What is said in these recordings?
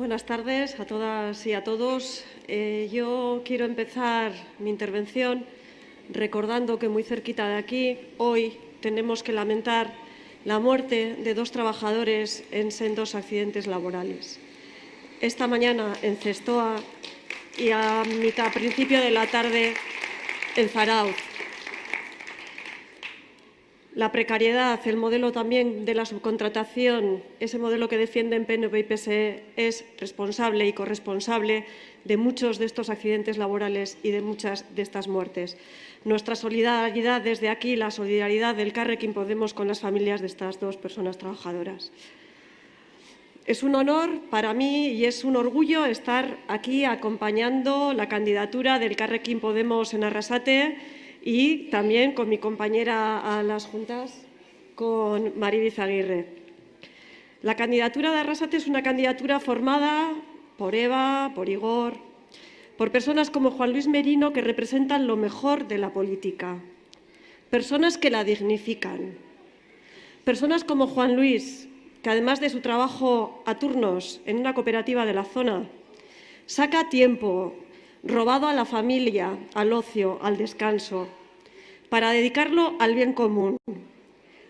Buenas tardes a todas y a todos. Eh, yo quiero empezar mi intervención recordando que muy cerquita de aquí hoy tenemos que lamentar la muerte de dos trabajadores en sendos accidentes laborales. Esta mañana en Cestoa y a mitad, principio de la tarde en Zarauz. La precariedad, el modelo también de la subcontratación, ese modelo que defienden PNV y PSE es responsable y corresponsable de muchos de estos accidentes laborales y de muchas de estas muertes. Nuestra solidaridad desde aquí, la solidaridad del Carrequín Podemos con las familias de estas dos personas trabajadoras. Es un honor para mí y es un orgullo estar aquí acompañando la candidatura del Carrequín Podemos en Arrasate y también con mi compañera a las juntas, con Maribiz Aguirre. La candidatura de Arrasate es una candidatura formada por Eva, por Igor, por personas como Juan Luis Merino que representan lo mejor de la política, personas que la dignifican, personas como Juan Luis, que además de su trabajo a turnos en una cooperativa de la zona, saca tiempo robado a la familia, al ocio, al descanso, para dedicarlo al bien común,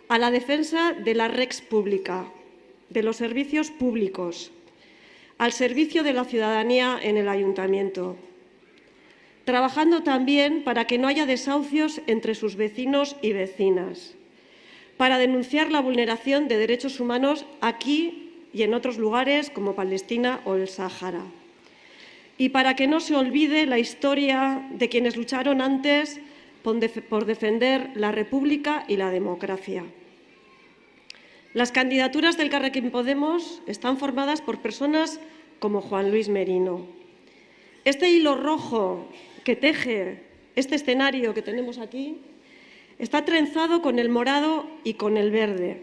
a la defensa de la rex pública, de los servicios públicos, al servicio de la ciudadanía en el ayuntamiento, trabajando también para que no haya desahucios entre sus vecinos y vecinas, para denunciar la vulneración de derechos humanos aquí y en otros lugares como Palestina o el Sáhara y para que no se olvide la historia de quienes lucharon antes por defender la República y la democracia. Las candidaturas del Carrequín Podemos están formadas por personas como Juan Luis Merino. Este hilo rojo que teje este escenario que tenemos aquí está trenzado con el morado y con el verde.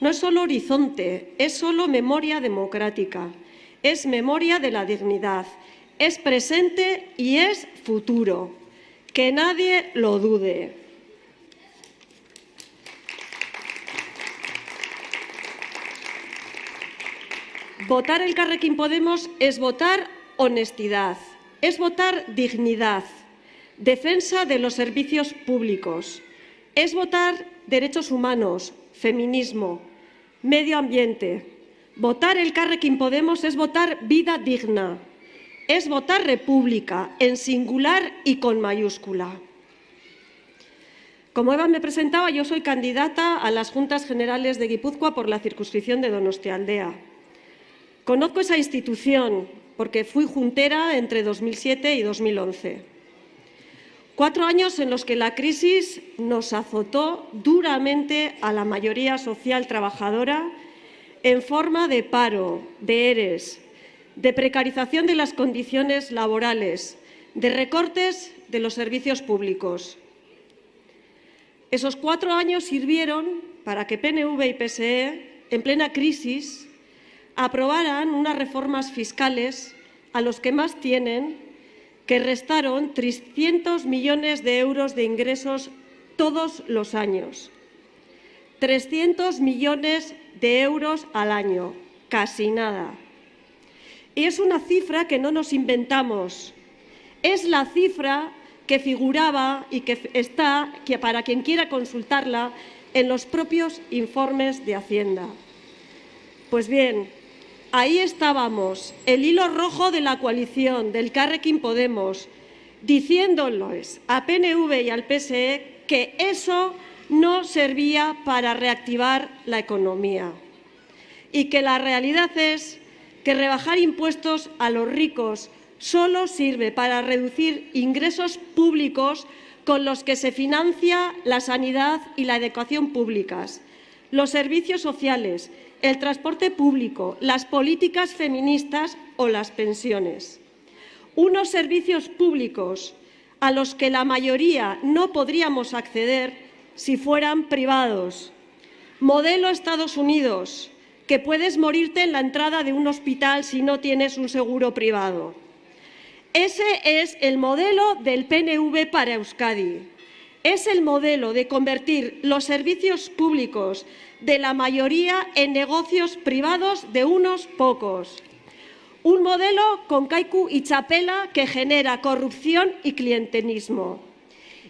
No es solo horizonte, es solo memoria democrática, es memoria de la dignidad, es presente y es futuro. Que nadie lo dude. Votar el Carrequín Podemos es votar honestidad, es votar dignidad, defensa de los servicios públicos, es votar derechos humanos, feminismo, medio ambiente. Votar el Carrequín Podemos es votar vida digna, es votar república, en singular y con mayúscula. Como Eva me presentaba, yo soy candidata a las Juntas Generales de Guipúzcoa por la circunscripción de Donostialdea. Conozco esa institución porque fui juntera entre 2007 y 2011. Cuatro años en los que la crisis nos azotó duramente a la mayoría social trabajadora en forma de paro, de ERES, de precarización de las condiciones laborales, de recortes de los servicios públicos. Esos cuatro años sirvieron para que PNV y PSE, en plena crisis, aprobaran unas reformas fiscales a los que más tienen, que restaron 300 millones de euros de ingresos todos los años. 300 millones de euros al año, casi nada. Es una cifra que no nos inventamos, es la cifra que figuraba y que está, que para quien quiera consultarla, en los propios informes de Hacienda. Pues bien, ahí estábamos, el hilo rojo de la coalición del Carrequín Podemos, diciéndoles a PNV y al PSE que eso no servía para reactivar la economía y que la realidad es que rebajar impuestos a los ricos solo sirve para reducir ingresos públicos con los que se financia la sanidad y la educación públicas, los servicios sociales, el transporte público, las políticas feministas o las pensiones. Unos servicios públicos a los que la mayoría no podríamos acceder si fueran privados. Modelo Estados Unidos, que puedes morirte en la entrada de un hospital si no tienes un seguro privado. Ese es el modelo del PNV para Euskadi. Es el modelo de convertir los servicios públicos de la mayoría en negocios privados de unos pocos. Un modelo con Kaiku y Chapela que genera corrupción y clientelismo.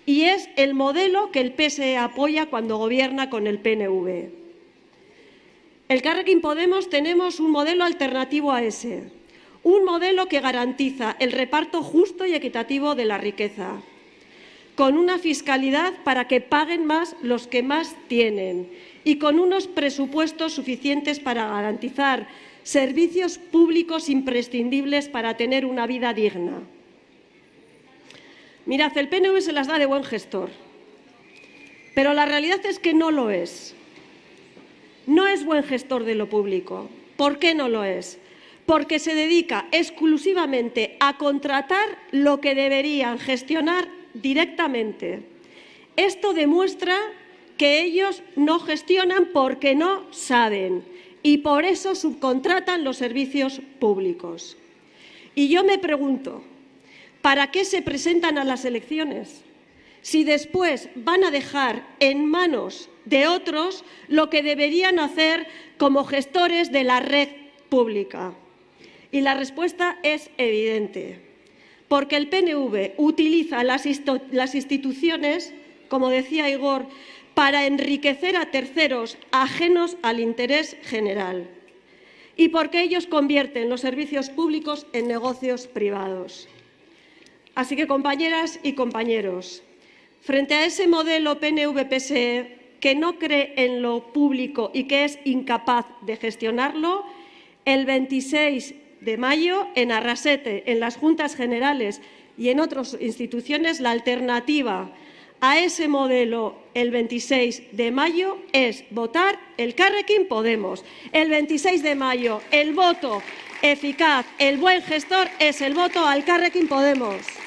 Y es el modelo que el PSE apoya cuando gobierna con el PNV. El Carrequín Podemos tenemos un modelo alternativo a ese. Un modelo que garantiza el reparto justo y equitativo de la riqueza, con una fiscalidad para que paguen más los que más tienen y con unos presupuestos suficientes para garantizar servicios públicos imprescindibles para tener una vida digna. Mirad, el PNV se las da de buen gestor, pero la realidad es que no lo es. No es buen gestor de lo público. ¿Por qué no lo es? Porque se dedica exclusivamente a contratar lo que deberían gestionar directamente. Esto demuestra que ellos no gestionan porque no saben y por eso subcontratan los servicios públicos. Y yo me pregunto, ¿para qué se presentan a las elecciones? Si después van a dejar en manos de otros lo que deberían hacer como gestores de la red pública. Y la respuesta es evidente, porque el PNV utiliza las, instituciones, como decía Igor, para enriquecer a terceros ajenos al interés general y porque ellos convierten los servicios públicos en negocios privados. Así que, compañeras y compañeros, frente a ese modelo PNV-PSE que no cree en lo público y que es incapaz de gestionarlo, el 26 de mayo en Arrasete, en las Juntas Generales y en otras instituciones, la alternativa a ese modelo el 26 de mayo es votar el Carrequín Podemos. El 26 de mayo el voto eficaz, el buen gestor es el voto al Carrequín Podemos.